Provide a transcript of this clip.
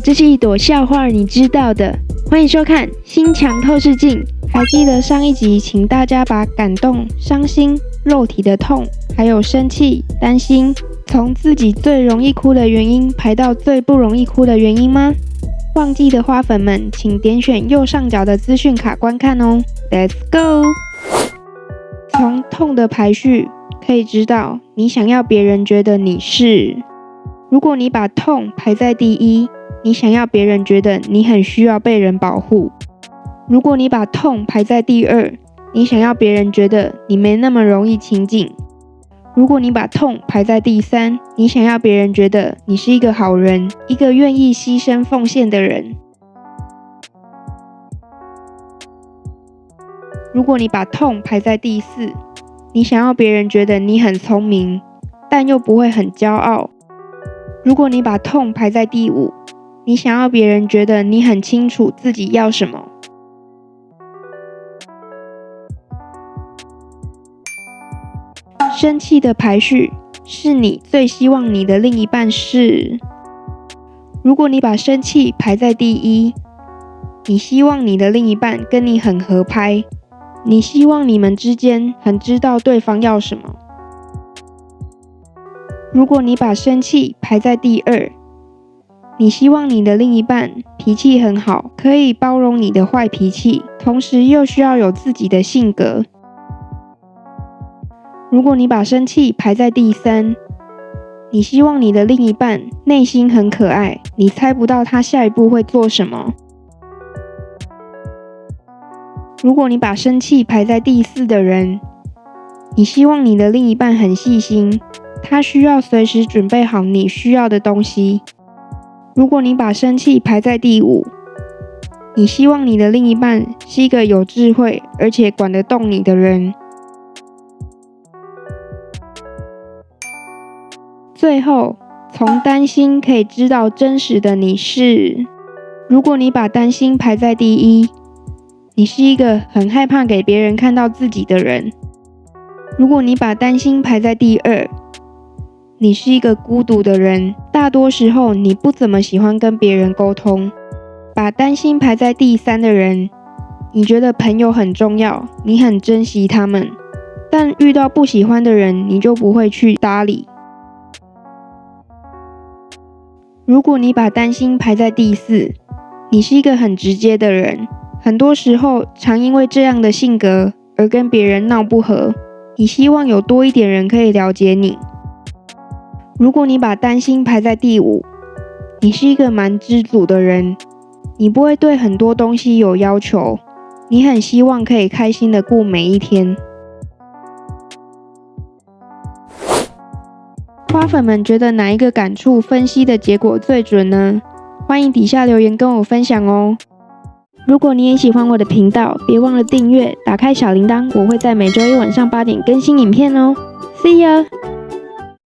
这是一朵笑话，你知道的。欢迎收看《心墙透视镜》。还记得上一集，请大家把感动、伤心、肉体的痛，还有生气、担心，从自己最容易哭的原因排到最不容易哭的原因吗？忘记的花粉们，请点选右上角的资讯卡观看哦。Let's go。从痛的排序可以知道，你想要别人觉得你是。如果你把痛排在第一，你想要别人觉得你很需要被人保护；如果你把痛排在第二，你想要别人觉得你没那么容易亲近；如果你把痛排在第三，你想要别人觉得你是一个好人，一个愿意牺牲奉献的人；如果你把痛排在第四，你想要别人觉得你很聪明，但又不会很骄傲；如果你把痛排在第五，你想要别人觉得你很清楚自己要什么。生气的排序是你最希望你的另一半是。如果你把生气排在第一，你希望你的另一半跟你很合拍。你希望你们之间很知道对方要什么。如果你把生气排在第二，你希望你的另一半脾气很好，可以包容你的坏脾气，同时又需要有自己的性格。如果你把生气排在第三，你希望你的另一半内心很可爱，你猜不到他下一步会做什么。如果你把生气排在第四的人，你希望你的另一半很细心，他需要随时准备好你需要的东西。如果你把生气排在第五，你希望你的另一半是一个有智慧而且管得动你的人。最后，从担心可以知道真实的你是。如果你把担心排在第一。你是一个很害怕给别人看到自己的人。如果你把担心排在第二，你是一个孤独的人。大多时候，你不怎么喜欢跟别人沟通。把担心排在第三的人，你觉得朋友很重要，你很珍惜他们，但遇到不喜欢的人，你就不会去搭理。如果你把担心排在第四，你是一个很直接的人。很多时候，常因为这样的性格而跟别人闹不和。你希望有多一点人可以了解你。如果你把担心排在第五，你是一个蛮知足的人，你不会对很多东西有要求，你很希望可以开心的过每一天。花粉们觉得哪一个感触分析的结果最准呢？欢迎底下留言跟我分享哦。如果你也喜欢我的频道，别忘了订阅，打开小铃铛，我会在每周一晚上八点更新影片哦。See ya。